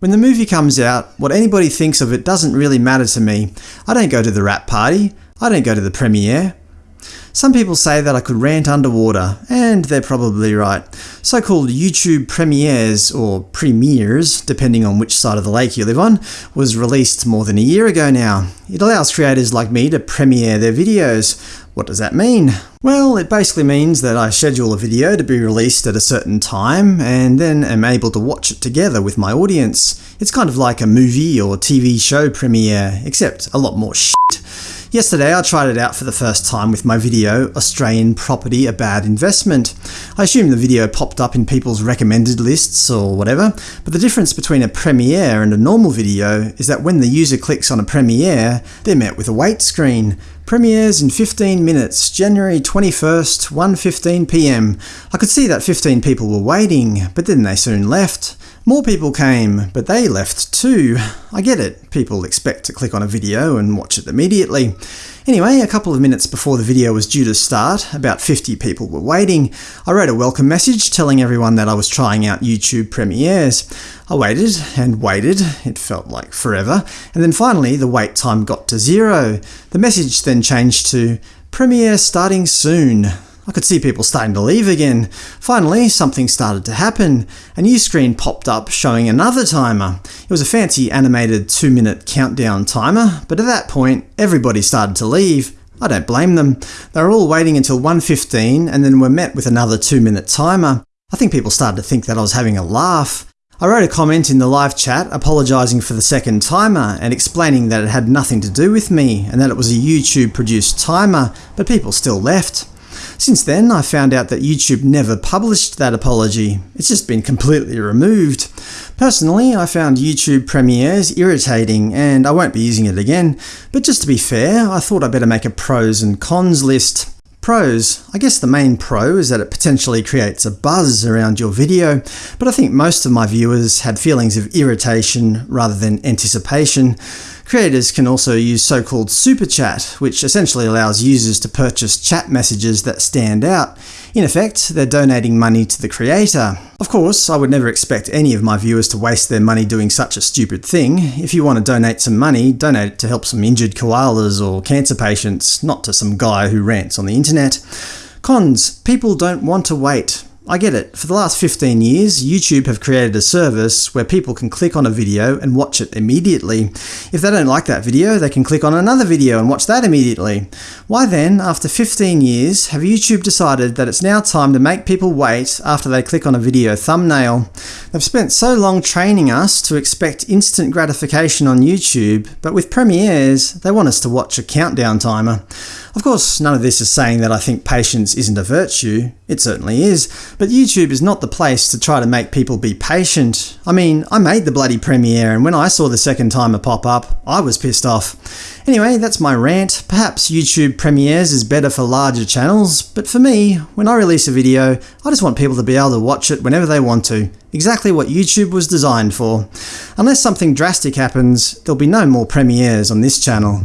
When the movie comes out, what anybody thinks of it doesn't really matter to me. I don't go to the wrap party. I don't go to the premiere. Some people say that I could rant underwater, and they're probably right. So-called YouTube premieres, or premieres, depending on which side of the lake you live on, was released more than a year ago now. It allows creators like me to premiere their videos. What does that mean? Well, it basically means that I schedule a video to be released at a certain time, and then am able to watch it together with my audience. It's kind of like a movie or TV show premiere, except a lot more shit. Yesterday I tried it out for the first time with my video Australian Property a Bad Investment. I assume the video popped up in people's recommended lists or whatever, but the difference between a premiere and a normal video is that when the user clicks on a premiere, they're met with a wait screen. Premieres in 15 minutes, January 21st, 1.15pm. I could see that 15 people were waiting, but then they soon left. More people came, but they left too. I get it, people expect to click on a video and watch it immediately. Anyway, a couple of minutes before the video was due to start, about 50 people were waiting. I wrote a welcome message telling everyone that I was trying out YouTube premieres. I waited and waited, it felt like forever, and then finally the wait time got to zero. The message then changed to Premiere starting soon. I could see people starting to leave again. Finally, something started to happen. A new screen popped up showing another timer. It was a fancy animated 2-minute countdown timer, but at that point everybody started to leave. I don't blame them. They were all waiting until 1.15 and then were met with another 2-minute timer. I think people started to think that I was having a laugh. I wrote a comment in the live chat apologising for the second timer and explaining that it had nothing to do with me and that it was a YouTube-produced timer, but people still left. Since then, I found out that YouTube never published that apology. It's just been completely removed. Personally, I found YouTube premieres irritating, and I won't be using it again, but just to be fair, I thought I'd better make a pros and cons list. Pros. I guess the main pro is that it potentially creates a buzz around your video, but I think most of my viewers had feelings of irritation rather than anticipation. Creators can also use so-called Super Chat, which essentially allows users to purchase chat messages that stand out. In effect, they're donating money to the creator. Of course, I would never expect any of my viewers to waste their money doing such a stupid thing. If you want to donate some money, donate it to help some injured koalas or cancer patients, not to some guy who rants on the internet. Cons. People don't want to wait. I get it. For the last 15 years, YouTube have created a service where people can click on a video and watch it immediately. If they don't like that video, they can click on another video and watch that immediately. Why then, after 15 years, have YouTube decided that it's now time to make people wait after they click on a video thumbnail? They've spent so long training us to expect instant gratification on YouTube, but with premieres, they want us to watch a countdown timer. Of course, none of this is saying that I think patience isn't a virtue. It certainly is, but YouTube is not the place to try to make people be patient. I mean, I made the bloody premiere, and when I saw the second timer pop up, I was pissed off. Anyway, that's my rant. Perhaps YouTube premieres is better for larger channels, but for me, when I release a video, I just want people to be able to watch it whenever they want to. Exactly what YouTube was designed for. Unless something drastic happens, there'll be no more premieres on this channel.